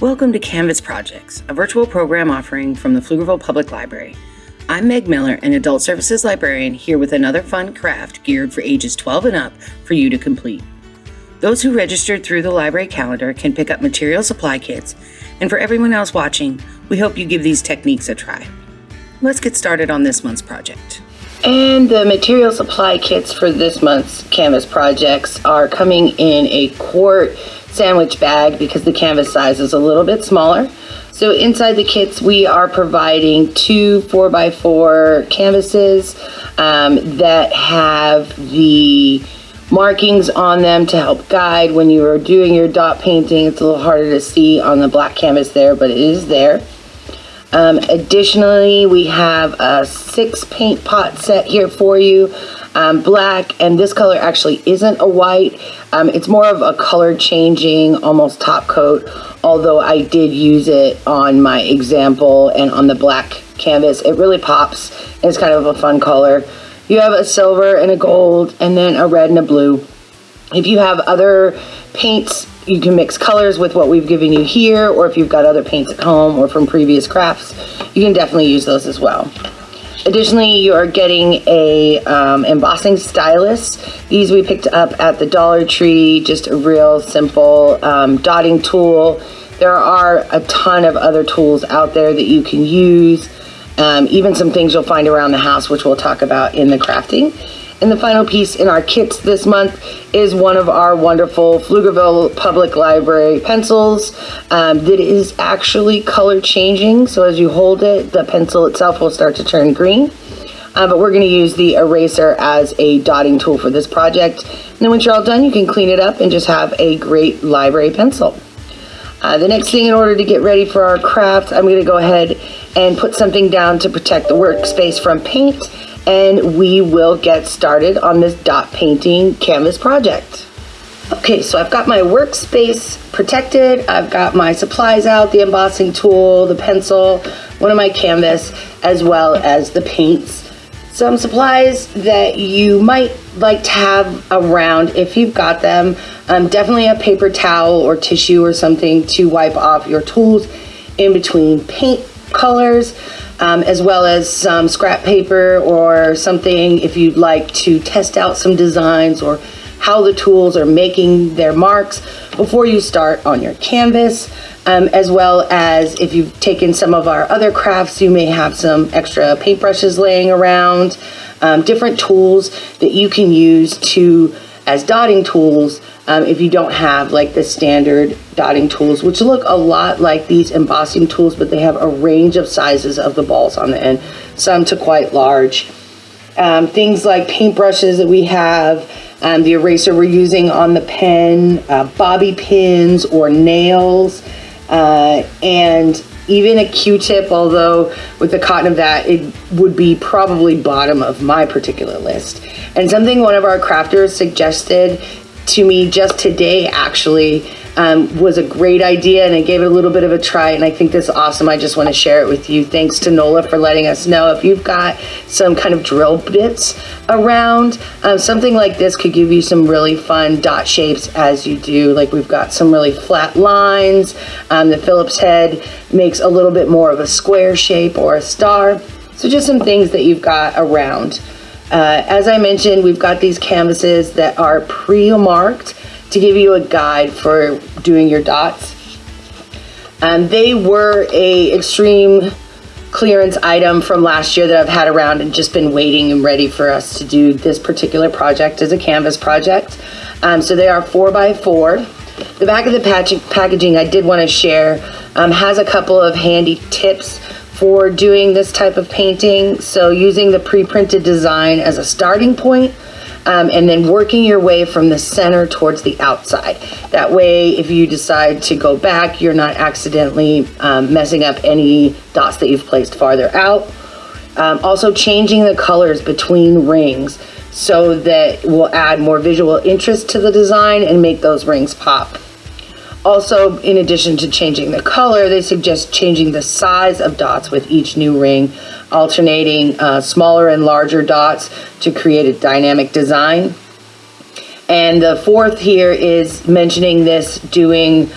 Welcome to Canvas Projects, a virtual program offering from the Pflugerville Public Library. I'm Meg Miller, an Adult Services Librarian, here with another fun craft geared for ages 12 and up for you to complete. Those who registered through the library calendar can pick up material supply kits, and for everyone else watching, we hope you give these techniques a try. Let's get started on this month's project. And the material supply kits for this month's Canvas projects are coming in a quart sandwich bag because the canvas size is a little bit smaller. So inside the kits, we are providing two 4x4 canvases um, that have the markings on them to help guide when you are doing your dot painting. It's a little harder to see on the black canvas there, but it is there. Um, additionally, we have a six paint pot set here for you um, black, and this color actually isn't a white. Um, it's more of a color changing, almost top coat, although I did use it on my example and on the black canvas. It really pops, and it's kind of a fun color. You have a silver and a gold, and then a red and a blue. If you have other paints, you can mix colors with what we've given you here, or if you've got other paints at home or from previous crafts, you can definitely use those as well. Additionally, you are getting a um, embossing stylus. These we picked up at the Dollar Tree, just a real simple um, dotting tool. There are a ton of other tools out there that you can use, um, even some things you'll find around the house, which we'll talk about in the crafting. And the final piece in our kits this month is one of our wonderful Pflugerville Public Library pencils um, that is actually color changing. So as you hold it, the pencil itself will start to turn green. Uh, but we're going to use the eraser as a dotting tool for this project. And then once you're all done, you can clean it up and just have a great library pencil. Uh, the next thing in order to get ready for our craft, I'm going to go ahead and put something down to protect the workspace from paint and we will get started on this dot painting canvas project. Okay, so I've got my workspace protected. I've got my supplies out, the embossing tool, the pencil, one of my canvas, as well as the paints. Some supplies that you might like to have around if you've got them. Um, definitely a paper towel or tissue or something to wipe off your tools in between paint colors um, as well as some scrap paper or something if you'd like to test out some designs or how the tools are making their marks before you start on your canvas. Um, as well as if you've taken some of our other crafts, you may have some extra paintbrushes laying around, um, different tools that you can use to as dotting tools um, if you don't have like the standard dotting tools, which look a lot like these embossing tools, but they have a range of sizes of the balls on the end, some to quite large. Um, things like paintbrushes that we have, um, the eraser we're using on the pen, uh, bobby pins or nails, uh, and even a Q-tip, although with the cotton of that, it would be probably bottom of my particular list. And something one of our crafters suggested to me just today actually um, was a great idea and I gave it a little bit of a try and I think this is awesome. I just want to share it with you. Thanks to Nola for letting us know. If you've got some kind of drill bits around, um, something like this could give you some really fun dot shapes as you do. Like we've got some really flat lines. Um, the Phillips head makes a little bit more of a square shape or a star. So just some things that you've got around. Uh, as I mentioned, we've got these canvases that are pre-marked to give you a guide for doing your dots. Um, they were a extreme clearance item from last year that I've had around and just been waiting and ready for us to do this particular project as a canvas project. Um, so they are four by four. The back of the packaging I did want to share um, has a couple of handy tips for doing this type of painting. So using the pre-printed design as a starting point, um, and then working your way from the center towards the outside. That way, if you decide to go back, you're not accidentally um, messing up any dots that you've placed farther out. Um, also changing the colors between rings so that will add more visual interest to the design and make those rings pop. Also, in addition to changing the color, they suggest changing the size of dots with each new ring, alternating uh, smaller and larger dots to create a dynamic design. And the fourth here is mentioning this doing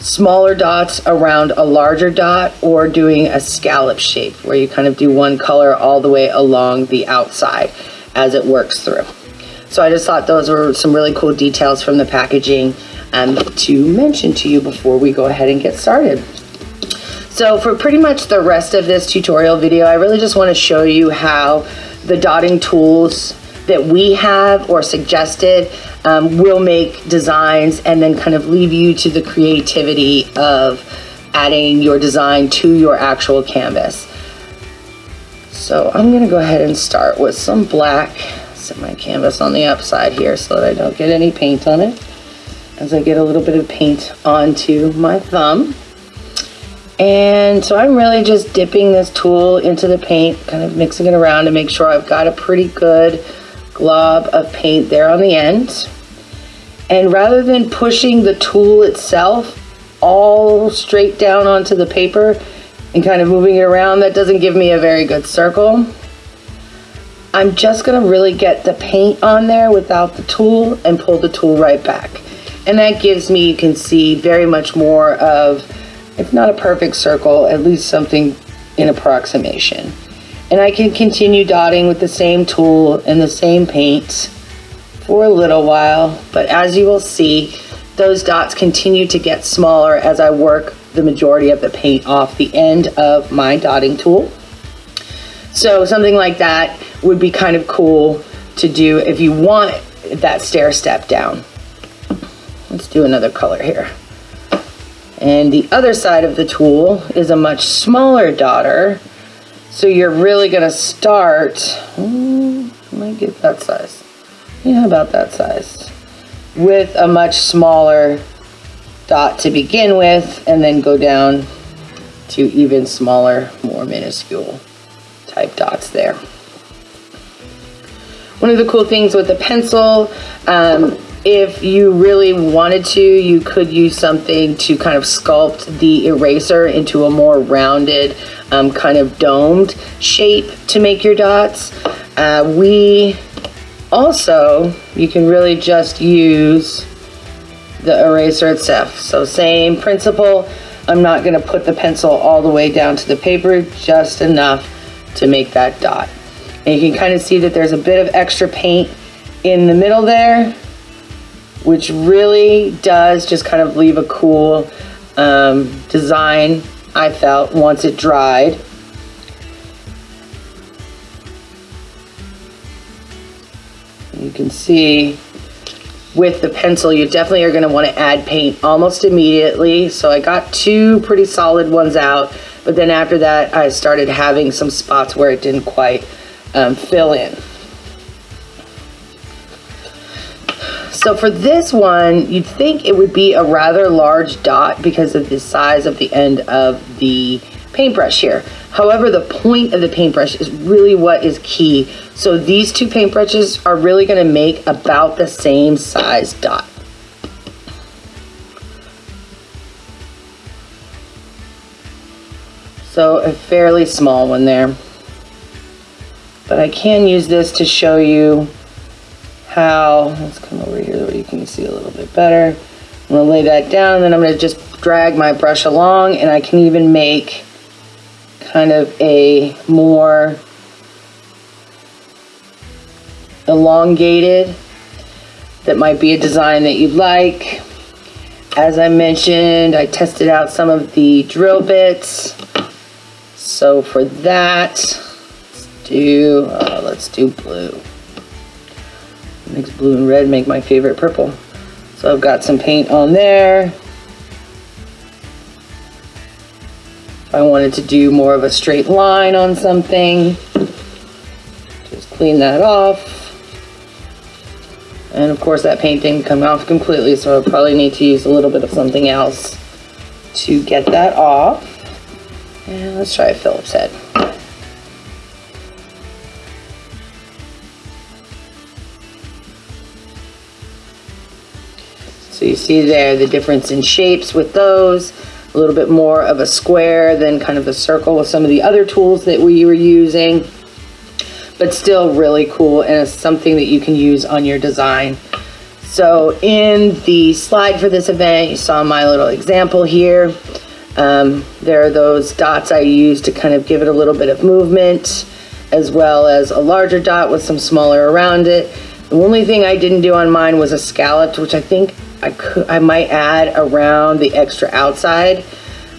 smaller dots around a larger dot or doing a scallop shape where you kind of do one color all the way along the outside as it works through. So I just thought those were some really cool details from the packaging um, to mention to you before we go ahead and get started. So for pretty much the rest of this tutorial video, I really just want to show you how the dotting tools that we have or suggested um, will make designs and then kind of leave you to the creativity of adding your design to your actual canvas. So I'm gonna go ahead and start with some black, set my canvas on the upside here so that I don't get any paint on it as I get a little bit of paint onto my thumb. And so I'm really just dipping this tool into the paint, kind of mixing it around to make sure I've got a pretty good glob of paint there on the end. And rather than pushing the tool itself all straight down onto the paper and kind of moving it around, that doesn't give me a very good circle. I'm just gonna really get the paint on there without the tool and pull the tool right back. And that gives me, you can see, very much more of, if not a perfect circle, at least something in approximation. And I can continue dotting with the same tool and the same paint for a little while, but as you will see, those dots continue to get smaller as I work the majority of the paint off the end of my dotting tool. So something like that would be kind of cool to do if you want that stair step down. Let's do another color here. And the other side of the tool is a much smaller dotter. So you're really gonna start, hmm, I might get that size yeah, about that size, with a much smaller dot to begin with, and then go down to even smaller, more minuscule type dots there. One of the cool things with the pencil, um, if you really wanted to, you could use something to kind of sculpt the eraser into a more rounded, um, kind of domed shape to make your dots. Uh, we also, you can really just use the eraser itself. So same principle, I'm not gonna put the pencil all the way down to the paper, just enough to make that dot. And you can kind of see that there's a bit of extra paint in the middle there, which really does just kind of leave a cool um, design, I felt, once it dried. You can see with the pencil, you definitely are gonna wanna add paint almost immediately. So I got two pretty solid ones out, but then after that, I started having some spots where it didn't quite um, fill in. So for this one, you'd think it would be a rather large dot because of the size of the end of the paintbrush here. However, the point of the paintbrush is really what is key. So these two paintbrushes are really gonna make about the same size dot. So a fairly small one there. But I can use this to show you how, let's come over here where you can see a little bit better. I'm gonna lay that down and then I'm gonna just drag my brush along and I can even make kind of a more elongated that might be a design that you'd like. As I mentioned, I tested out some of the drill bits. So for that, let's do, uh, let's do blue. Makes blue and red make my favorite purple. So I've got some paint on there. I wanted to do more of a straight line on something, just clean that off. And of course that paint didn't come off completely, so I'll probably need to use a little bit of something else to get that off. And let's try Phillips head. So you see there the difference in shapes with those a little bit more of a square than kind of a circle with some of the other tools that we were using, but still really cool and it's something that you can use on your design. So in the slide for this event, you saw my little example here. Um, there are those dots I use to kind of give it a little bit of movement, as well as a larger dot with some smaller around it. The only thing I didn't do on mine was a scalloped, which I think I could, I might add around the extra outside,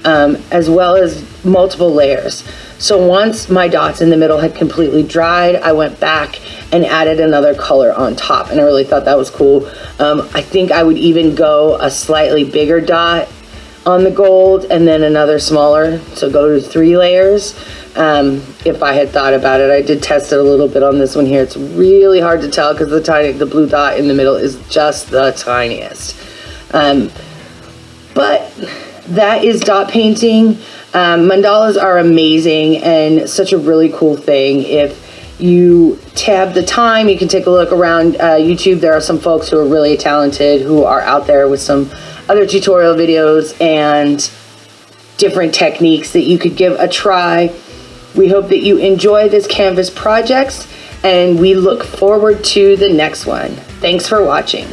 um, as well as multiple layers. So once my dots in the middle had completely dried, I went back and added another color on top, and I really thought that was cool. Um, I think I would even go a slightly bigger dot on the gold and then another smaller, so go to three layers. Um, if I had thought about it, I did test it a little bit on this one here. It's really hard to tell because the tiny, the blue dot in the middle is just the tiniest. Um, but that is dot painting. Um, mandalas are amazing and such a really cool thing. If you tab the time, you can take a look around uh, YouTube. There are some folks who are really talented who are out there with some other tutorial videos and different techniques that you could give a try. We hope that you enjoy this Canvas projects and we look forward to the next one. Thanks for watching.